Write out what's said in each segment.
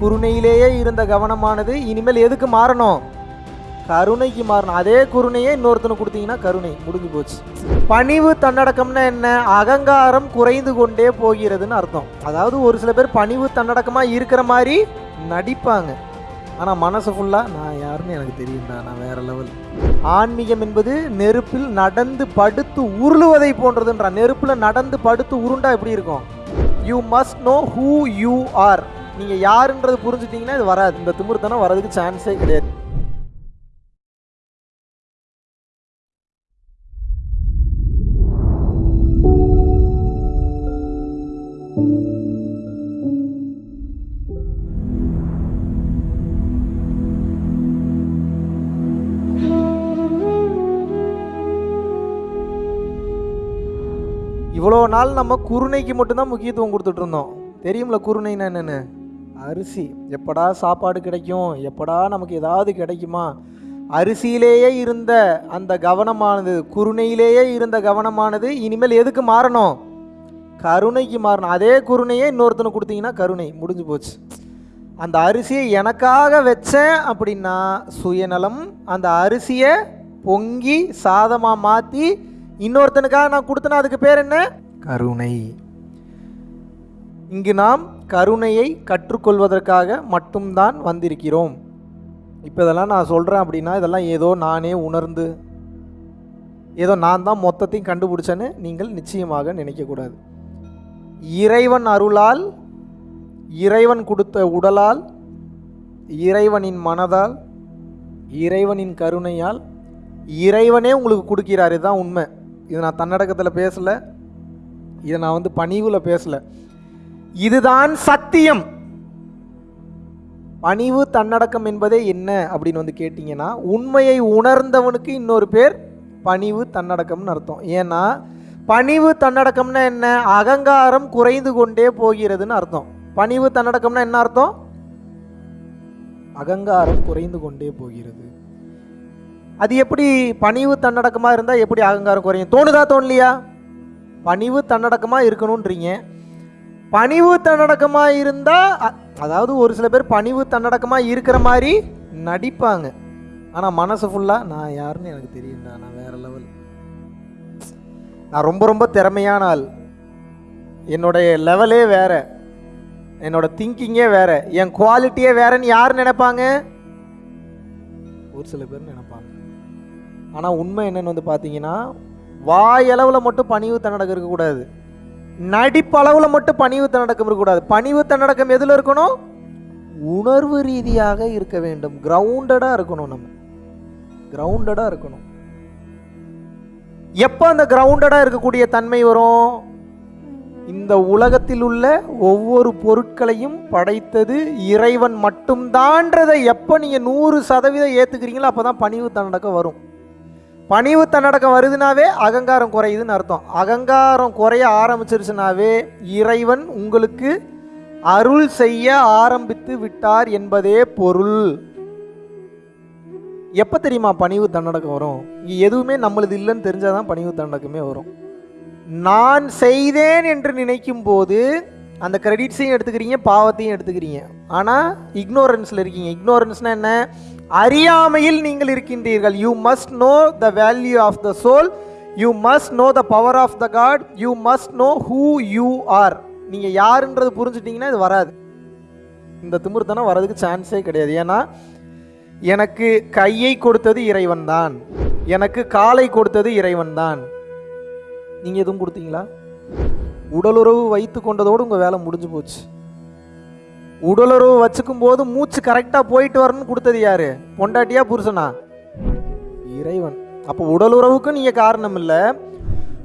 குருணையிலேயே இருந்த கவனமானது இனிமேல் எதுக்கு மாறணும்? கருணைக்கு மாறணும். அதே குருணையே இன்னொருத்தனுக்கு கொடுத்தீங்கன்னா கருணை முடிஞ்சு போச்சு. பணிவு தன்னடக்கம்னா என்ன? அகங்காரம் குறைந்து கொண்டே போகிறதுன்னு அர்த்தம். அதாவது ஒரு சில பேர் பணிவு தன்னடக்கமாக இருக்கிற மாதிரி நடிப்பாங்க. ஆனால் மனசு ஃபுல்லாக நான் யாருன்னு எனக்கு தெரியும்டா நான் வேற லெவல் ஆன்மீகம் என்பது நெருப்பில் நடந்து படுத்து உருளுவதை போன்றதுன்றா. நெருப்பில் நடந்து படுத்து உருண்டா எப்படி இருக்கும்? You must know who you are நீங்கள் யாருன்றது புரிஞ்சுட்டீங்கன்னா இது வராது. இந்த திமிர்த்தனம் வரதுக்கு சான்ஸே கிடையாது. இவ்வளோ நாள் நம்ம குருணைக்கு மட்டும்தான் முக்கியத்துவம் கொடுத்துட்ருந்தோம் தெரியும்ல குருணைன்னா என்னென்னு? அரிசி. எப்படா சாப்பாடு கிடைக்கும்? எப்படா நமக்கு ஏதாவது கிடைக்குமா? அரிசியிலேயே இருந்த அந்த கவனமானது குருணையிலேயே இருந்த கவனமானது இனிமேல் எதுக்கு மாறணும்? கருணைக்கு மாறணும். அதே குருணையே இன்னொருத்தனை கொடுத்தீங்கன்னா கருணை. முடிஞ்சு போச்சு. அந்த அரிசியை எனக்காக வச்சேன் அப்படின்னா சுயநலம் அந்த அரிசியை பொங்கி சாதமாக மாற்றி இன்னொருத்தனுக்காக நான் கொடுத்தேன்னா அதுக்கு பேர் என்ன? கருணை. இங்கு நாம் கருணையை கற்றுக்கொள்வதற்காக மட்டும்தான் வந்திருக்கிறோம். இப்போ இதெல்லாம் நான் சொல்கிறேன் அப்படின்னா இதெல்லாம் ஏதோ நானே உணர்ந்து ஏதோ நான் தான் மொத்தத்தையும் கண்டுபிடிச்சேன்னு நீங்கள் நிச்சயமாக நினைக்கக்கூடாது. இறைவன் அருளால் இறைவன் கொடுத்த உடலால் இறைவனின் மனதால் இறைவனின் கருணையால் இறைவனே உங்களுக்கு கொடுக்கிறார். இதுதான் உண்மை. இது நான் தன்னடக்கத்தில் பேசலை. இதை நான் வந்து பணிவில் பேசலை. இதுதான் சத்தியம். பணிவு தன்னடக்கம் என்பதே என்ன அப்படின்னு வந்து கேட்டிங்கன்னா உண்மையை உணர்ந்தவனுக்கு இன்னொரு பேர் பணிவு தன்னடக்கம்னு அர்த்தம். ஏன்னா பணிவு தன்னடக்கம்னா என்ன? அகங்காரம் குறைந்து கொண்டே போகிறதுன்னு அர்த்தம். பணிவு தன்னடக்கம்னா என்ன அர்த்தம்? அகங்காரம் குறைந்து கொண்டே போகிறது. அது எப்படி பணிவு தன்னடக்கமாக இருந்தால் எப்படி அகங்காரம் குறையும்? தோணுதா தோணலையா? பணிவு தன்னடக்கமாக இருக்கணுன்றீங்க பணிவு தன்னடக்கமாக இருந்தால் அதாவது ஒரு சில பேர் பணிவு தன்னடக்கமாக இருக்கிற மாதிரி நடிப்பாங்க. ஆனால் மனசு ஃபுல்லாக நான் யாருன்னு எனக்கு தெரியும்டா நான் வேற லெவல் நான் ரொம்ப ரொம்ப திறமையான ஆள். என்னுடைய லெவலே வேற. என்னோட திங்கிங்கே வேற. என் குவாலிட்டியே வேறன்னு யார் நினைப்பாங்க? ஒரு சில பேர் நினைப்பாங்க. ஆனால் உண்மை என்னன்னு வந்து பார்த்தீங்கன்னா வாயளவில் மட்டும் பணிவு தன்னடக்கம் இருக்கக்கூடாது. நடிப்பளவில் மட்டும் பணிவு தன்னடக்கம் இருக்கக்கூடாது. பணிவு தன்னடக்கம் எதில் இருக்கணும்? உணர்வு ரீதியாக இருக்க வேண்டும். கிரவுண்டடாக இருக்கணும் நம்ம. கிரவுண்டடாக இருக்கணும். எப்போ அந்த கிரவுண்டடாக இருக்கக்கூடிய தன்மை வரும்? இந்த உலகத்தில் உள்ள ஒவ்வொரு பொருட்களையும் படைத்தது இறைவன் மட்டும்தான்றதை எப்போ நீங்கள் நூறு சதவீதம் ஏற்றுக்கிறீங்களோ அப்போ தான் பணிவு தன்னடக்கம் வரும். பணிவு தன்னடக்கம் வருதுனாவே அகங்காரம் குறையுதுன்னு அர்த்தம். அகங்காரம் குறைய ஆரம்பிச்சிருச்சுனாவே இறைவன் உங்களுக்கு அருள் செய்ய ஆரம்பித்து விட்டார் என்பதே பொருள். எப்போ தெரியுமா பணிவு தன்னடக்கம் வரும்? இங்கே எதுவுமே நம்மளது இல்லைன்னு தெரிஞ்சால் தான் பணிவு தன்னடக்கமே வரும். நான் செய்தேன் என்று நினைக்கும் போது அந்த கிரெடிட்ஸையும் எடுத்துக்கிறீங்க பாவத்தையும் எடுத்துக்கிறீங்க. ஆனால் இக்னோரன்ஸில் இருக்கீங்க. இக்னோரன்ஸ்னால் என்ன? அறியாமையில் நீங்கள் இருக்கின்றீர்கள். You must know the value of the soul you must know the power of the God you must know who you are நீங்கள் யாருன்றது புரிஞ்சுட்டிங்கன்னா இது வராது. இந்த திமிர்த்தனம் வரதுக்கு சான்ஸே கிடையாது. ஏன்னா எனக்கு கையை கொடுத்தது இறைவன் தான் எனக்கு காலை கொடுத்தது இறைவன் தான் நீங்கள் எதுவும் கொடுத்தீங்களா? உடலுறவு வைத்து கொண்டதோடு உங்கள் வேலை முடிஞ்சு போச்சு. உடலுறவு வச்சுக்கும் போது மூச்சு கரெக்டாக போயிட்டு வரணும்னு கொடுத்தது யாரு? பொண்டாட்டியா புருஷனா? இறைவன். அப்போ உடலுறவுக்கு நீங்கள் காரணம் இல்லை.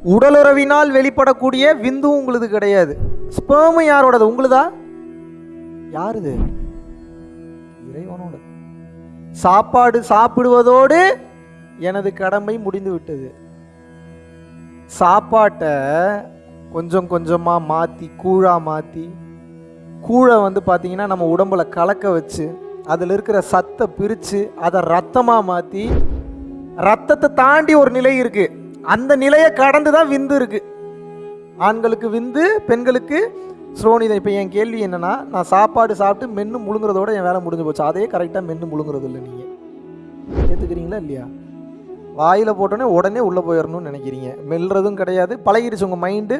உடலுறவினால் வெளிப்படக்கூடிய விந்து உங்களுது கிடையாது. ஸ்பேமு யாரோடது? உங்களுதா? யாருது? இறைவனோட சாப்பாடு சாப்பிடுவதோடு எனது கடமை முடிந்து விட்டது. சாப்பாட்டை கொஞ்சம் கொஞ்சமாக மாற்றி கூழாக மாற்றி கூழை வந்து பார்த்தீங்கன்னா நம்ம உடம்பில் கலக்க வச்சு அதில் இருக்கிற சத்தை பிரித்து அதை ரத்தமாக மாற்றி ரத்தத்தை தாண்டி ஒரு நிலை இருக்குது அந்த நிலையை கடந்து தான் விந்து இருக்குது ஆண்களுக்கு விந்து பெண்களுக்கு ஸ்ரோனிதம் இப்போ என் கேள்வி என்னன்னா நான் சாப்பாடு சாப்பிட்டு மென்று முழுங்குறதோட என் வேலை முடிஞ்சு போச்சு. அதே கரெக்டாக மென்று முழுங்குறது இல்லை நீங்கள் ஏற்றுக்கிறீங்களா இல்லையா? வாயில் போட்டோன்னே உடனே உள்ளே போயிடணும்னு நினைக்கிறீங்க. மெல்றதும் கிடையாது. பழகிடுச்சு உங்கள் மைண்டு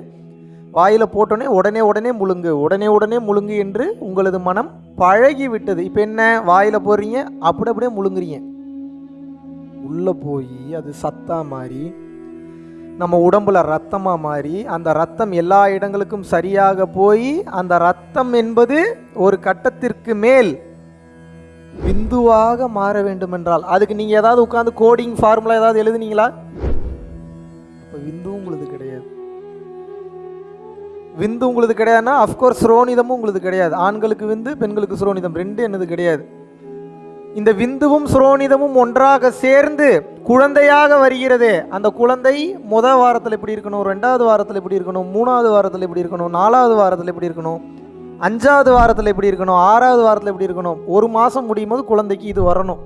வாயில் போட்டோன்னே உடனே உடனே முழுங்கு உடனே உடனே முழுங்கு என்று உங்களது மனம் பழகி விட்டது இப்போ என்ன வாயில் போடுறீங்க? அப்படி அப்படியே முழுங்குறீங்க. உள்ளே போய் அது சத்தா மாறி நம்ம உடம்புல ரத்தமாக மாறி அந்த ரத்தம் எல்லா இடங்களுக்கும் சரியாக போய் அந்த ரத்தம் என்பது ஒரு கட்டத்திற்கு மேல் பிந்துவாக மாற வேண்டும் என்றால் அதுக்கு நீங்கள் ஏதாவது உட்காந்து கோடிங் ஃபார்முலா ஏதாவது எழுதுனீங்களா? இப்போ விந்து உங்களுக்கு விந்து உங்களுக்கு கிடையாதுன்னா அஃப்கோர்ஸ் சுரோனிதமும் உங்களுக்கு கிடையாது. ஆண்களுக்கு விந்து பெண்களுக்கு சுரோனிதம். ரெண்டு என்னது கிடையாது. இந்த விந்துவும் சுரோனிதமும் ஒன்றாக சேர்ந்து குழந்தையாக வருகிறதே. அந்த குழந்தை முத வாரத்தில் எப்படி இருக்கணும்? ரெண்டாவது வாரத்தில் எப்படி இருக்கணும்? மூணாவது வாரத்தில் எப்படி இருக்கணும்? நாலாவது வாரத்தில் எப்படி இருக்கணும்? அஞ்சாவது வாரத்தில் எப்படி இருக்கணும்? ஆறாவது வாரத்தில் எப்படி இருக்கணும்? ஒரு மாதம் முடியும் போது குழந்தைக்கு இது வரணும்.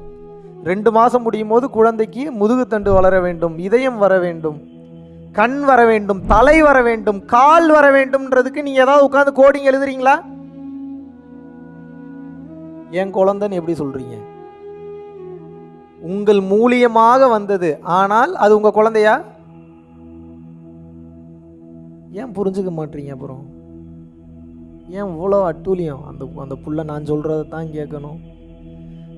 ரெண்டு மாதம் முடியும் போது குழந்தைக்கு முதுகுத்தண்டு வளர வேண்டும் இதயம் வர வேண்டும். கண் வர வேண்டும் தலை வர வேண்டும் கால் வர வேண்டும்ன்றதுக்கு நீங்கள் ஏதாவது உட்காந்து கோடிங் எழுதுறீங்களா? என் குழந்தைன்னு எப்படி சொல்கிறீங்க உங்கள் மூலியமாக வந்தது ஆனால் அது உங்கள் குழந்தையா? ஏன் புரிஞ்சுக்க மாட்டீங்க அப்புறம்? ஏன் இவ்வளோ அட்டூழியம்? அந்த அந்த புள்ள நான் சொல்கிறத தான் கேட்கணும்.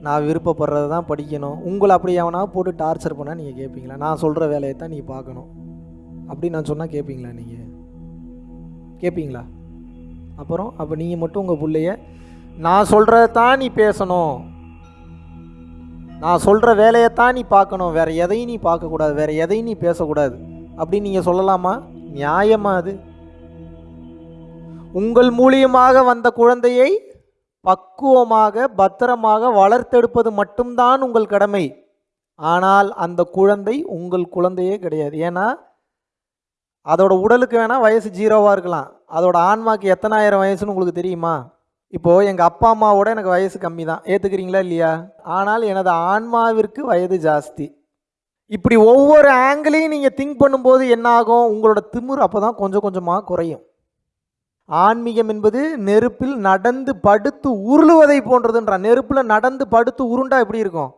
நான் விருப்பப்படுறத தான் படிக்கணும். உங்களை அப்படி எவனா போட்டு டார்ச்சர் பண்ணால் நீங்கள் கேட்பீங்களா? நான் சொல்கிற வேலையை தான் நீங்கள் பார்க்கணும். அப்படின்னு நான் சொன்னால் கேட்பீங்களா நீங்கள் கேட்பீங்களா அப்புறம் அப்போ நீங்கள் மட்டும் உங்கள் பிள்ளைய நான் சொல்கிறத தான் நீ பேசணும். நான் சொல்கிற வேலையைத்தான் நீ பார்க்கணும். வேறு எதையும் நீ பார்க்கக்கூடாது. வேறு எதையும் நீ பேசக்கூடாது. அப்படின்னு நீங்கள் சொல்லலாமா? நியாயமா அது? உங்கள் மூலியமாக வந்த குழந்தையை பக்குவமாக பத்திரமாக வளர்த்தெடுப்பது மட்டும்தான் உங்கள் கடமை. ஆனால் அந்த குழந்தை உங்கள் குழந்தையே கிடையாது. ஏன்னா அதோட உடலுக்கு வேணால் வயசு ஜீரோவாக இருக்கலாம். அதோட ஆன்மாக்கு எத்தனாயிரம் வயசுன்னு உங்களுக்கு தெரியுமா? இப்போது எங்கள் அப்பா அம்மாவோட எனக்கு வயசு கம்மி தான் ஏற்றுக்கிறீங்களா இல்லையா? ஆனால் எனது ஆன்மாவிற்கு வயது ஜாஸ்தி. இப்படி ஒவ்வொரு ஆங்கிளையும் நீங்கள் திங்க் பண்ணும்போது என்ன ஆகும்? உங்களோட திமிர் அப்போ தான் கொஞ்சம் கொஞ்சமாக குறையும். ஆன்மீகம் என்பது நெருப்பில் நடந்து படுத்து உருளுவதை போன்றதுன்றான் நெருப்பில் நடந்து படுத்து உருண்டா எப்படி இருக்கும்?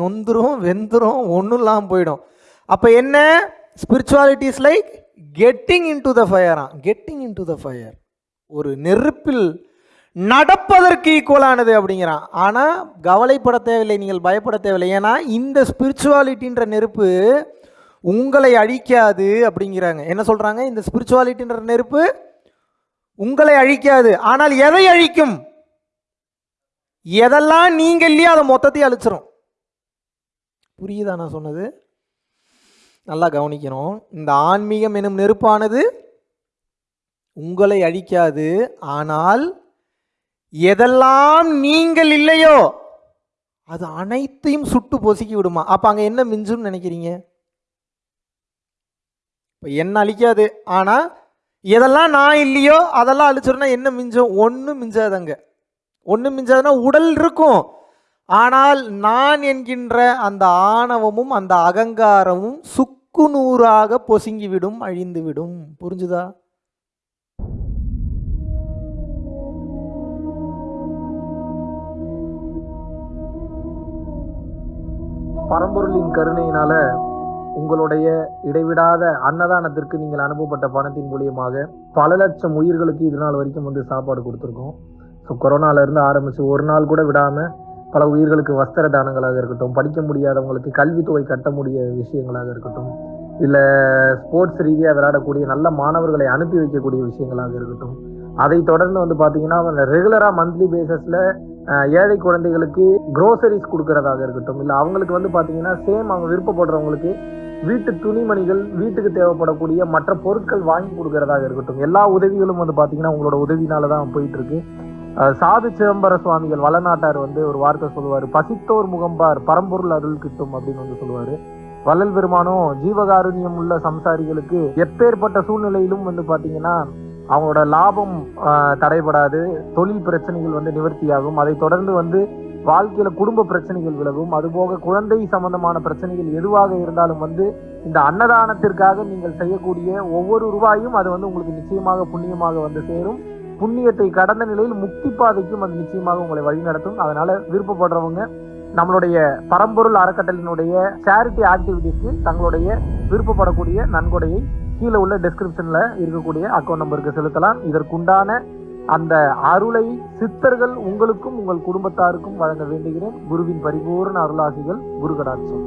நொந்துரும் வெந்துரும் ஒன்றும் இல்லாமல் போயிடும். அப்போ என்ன? Spiritualities like getting in to the ஃபயரா getting in to the fire ஒரு நெருப்பில் நடப்பதற்கு ஈக்குவலானது அப்படிங்கிறான். ஆனால் கவலைப்பட தேவையில்லை நீங்கள் பயப்பட தேவையில்லை. ஏன்னா இந்த ஸ்பிரிச்சுவாலிட்டின்ற நெருப்பு உங்களை அழிக்காது அப்படிங்கிறாங்க. என்ன சொல்கிறாங்க இந்த ஸ்பிரிச்சுவாலிட்டின்ற நெருப்பு உங்களை அழிக்காது. ஆனால் எதை அழிக்கும்? எதெல்லாம் நீங்கள் இல்லையோ அதை மொத்தத்தையும் அழிச்சிரும். புரியுதா நான் சொன்னது? நல்லா கவனிக்கணும். இந்த ஆன்மீகம் எனும் நெருப்பானது உங்களை அழிக்காது. ஆனால் எதெல்லாம் நீங்கள் இல்லையோ அது அனைத்தையும் சுட்டு பொசுக்கி விடுமா. அப்போ அங்கே என்ன மிஞ்சும்னு நினைக்கிறீங்க? இப்போ என்ன அழிக்காது. ஆனால் எதெல்லாம் நான் இல்லையோ அதெல்லாம் அழிச்சிருந்தா என்ன மிஞ்சும்? ஒன்றும் மிஞ்சாதங்க. ஒன்றும் மிஞ்சாதுன்னா உடல் இருக்கும். ஆனால் நான் என்கின்ற அந்த ஆணவமும் அந்த அகங்காரமும் சுக்கு நூறாக பொசுங்கிவிடும் அழிந்துவிடும். புரிஞ்சுதா? பரம்பொருளின் கருணையினால உங்களுடைய இடைவிடாத அன்னதானத்திற்கு நீங்கள் அனுப்பப்பட்ட பணத்தின் மூலியமாக பல லட்சம் உயிர்களுக்கு இது நாள் வரைக்கும் வந்து சாப்பாடு கொடுத்துருக்கோம். ஸோ கொரோனாலேருந்து ஆரம்பித்து ஒரு நாள் கூட விடாமல் பல உயிர்களுக்கு வஸ்திர தானங்களாக இருக்கட்டும் படிக்க முடியாதவங்களுக்கு கல்வித்தொகை கட்ட முடிய விஷயங்களாக இருக்கட்டும் இல்லை ஸ்போர்ட்ஸ் ரீதியாக விளையாடக்கூடிய நல்ல மாணவர்களை அனுப்பி வைக்கக்கூடிய விஷயங்களாக இருக்கட்டும். அதை தொடர்ந்து வந்து பார்த்தீங்கன்னா ரெகுலராக மந்த்லி பேசஸில் ஏழை குழந்தைகளுக்கு குரோசரிஸ் கொடுக்கறதாக இருக்கட்டும் இல்லை அவங்களுக்கு வந்து பார்த்தீங்கன்னா சேம் அவங்க விருப்பப்படுறவங்களுக்கு வீட்டு துணிமணிகள் வீட்டுக்கு தேவைப்படக்கூடிய மற்ற பொருட்கள் வாங்கி கொடுக்கறதாக இருக்கட்டும். எல்லா உதவிகளும் வந்து பார்த்தீங்கன்னா உங்களோட உதவினால தான் போயிட்டு இருக்கு. சாது சிதம்பர சுவாமிகள் வளநாட்டார் வந்து ஒரு வார்த்தை சொல்லுவார். பசித்தோர் முகம்பார் பரம்பொருள் அருள் கிட்டும் அப்படின்னு வந்து சொல்லுவார். வள்ளல் பெருமானும் ஜீவகாருண்யம் உள்ள சம்சாரிகளுக்கு எப்பேற்பட்ட சூழ்நிலையிலும் வந்து பார்த்தீங்கன்னா அவங்களோட லாபம் தடைபடாது தொழில் பிரச்சனைகள் வந்து நிவர்த்தியாகும். அதை தொடர்ந்து வந்து வாழ்க்கையில குடும்ப பிரச்சனைகள் விலகும். அதுபோக குழந்தை சம்பந்தமான பிரச்சனைகள் எதுவாக இருந்தாலும் வந்து இந்த அன்னதானத்திற்காக நீங்கள் செய்யக்கூடிய ஒவ்வொரு ரூபாயும் அது வந்து உங்களுக்கு நிச்சயமாக புண்ணியமாக வந்து சேரும். புண்ணியத்தை கடந்த நிலையில் முக்தி பாதைக்கும் அது நிச்சயமாக உங்களை வழிநடத்தும் அதனால விருப்பப்படுறவங்க நம்மளுடைய பரம்பொருள் அறக்கட்டளினுடைய சேரிட்டி ஆக்டிவிட்டிஸ்க்கு தங்களுடைய விருப்பப்படக்கூடிய நன்கொடையை கீழே உள்ள டிஸ்கிரிப்ஷன்ல இருக்கக்கூடிய அக்கௌண்ட் நம்பருக்கு செலுத்தலாம். இதற்குண்டான அந்த அருளை சித்தர்கள் உங்களுக்கும் உங்கள் குடும்பத்தாருக்கும் வழங்க வேண்டுகிறேன். குருவின் பரிபூர்ண அருளாசிகள் குரு கடாட்சம்